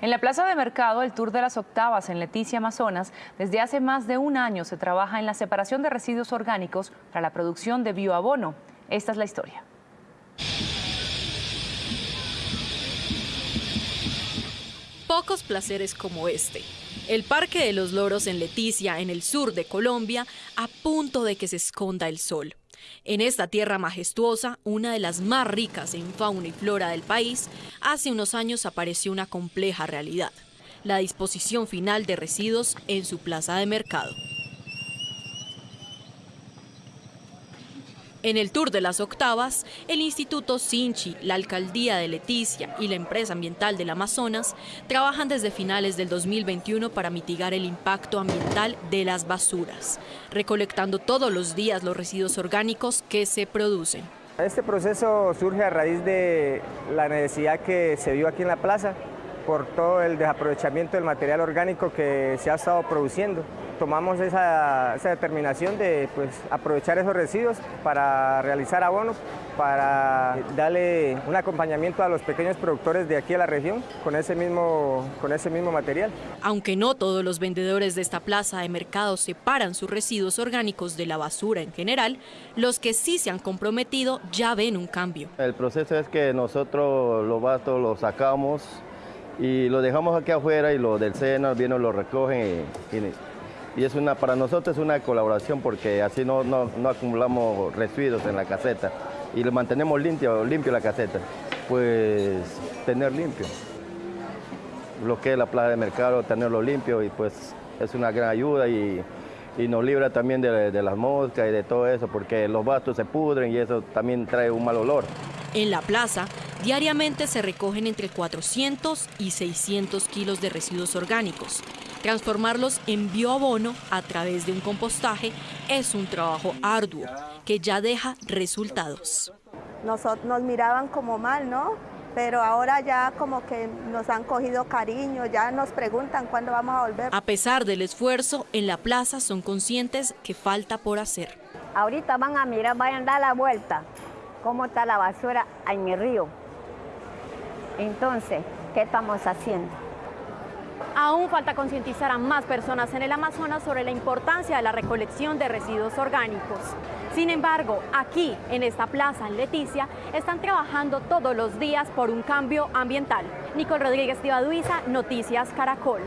En la plaza de mercado, el Tour de las Octavas en Leticia, Amazonas, desde hace más de un año se trabaja en la separación de residuos orgánicos para la producción de bioabono. Esta es la historia. Pocos placeres como este. El Parque de los Loros en Leticia, en el sur de Colombia, a punto de que se esconda el sol. En esta tierra majestuosa, una de las más ricas en fauna y flora del país, hace unos años apareció una compleja realidad, la disposición final de residuos en su plaza de mercado. En el Tour de las Octavas, el Instituto Sinchi, la Alcaldía de Leticia y la Empresa Ambiental del Amazonas trabajan desde finales del 2021 para mitigar el impacto ambiental de las basuras, recolectando todos los días los residuos orgánicos que se producen. Este proceso surge a raíz de la necesidad que se vio aquí en la plaza por todo el desaprovechamiento del material orgánico que se ha estado produciendo. Tomamos esa, determinación de pues, aprovechar esos residuos para realizar abono, para darle un acompañamiento a los pequeños productores de aquí a la región con ese mismo, con ese mismo material. Aunque no todos los vendedores de esta plaza de mercado separan sus residuos orgánicos de la basura en general, los que sí se han comprometido ya ven un cambio. El proceso es que nosotros los bastos los sacamos y lo dejamos aquí afuera y los del SENA vienen, lo recogen y, es una, para nosotros es una colaboración porque así no, no, acumulamos residuos en la caseta y lo mantenemos limpio, limpio la caseta. Pues tener limpio lo que es la plaza de mercado, tenerlo limpio y pues es una gran ayuda y, nos libra también de, de las moscas y de todo eso porque los bastos se pudren y eso también trae un mal olor. En la plaza, diariamente se recogen entre 400 y 600 kilos de residuos orgánicos. Transformarlos en bioabono a través de un compostaje es un trabajo arduo que ya deja resultados. Nos, nos miraban como mal, ¿no? pero ahora ya como que nos han cogido cariño, ya nos preguntan cuándo vamos a volver. A pesar del esfuerzo, en la plaza son conscientes que falta por hacer. Ahorita van a mirar, vayan a dar la vuelta, cómo está la basura en el río. Entonces, ¿qué estamos haciendo? Aún falta concientizar a más personas en el Amazonas sobre la importancia de la recolección de residuos orgánicos. Sin embargo, aquí, en esta plaza en Leticia, están trabajando todos los días por un cambio ambiental. Nicole Rodríguez Tibaduiza, Noticias Caracol.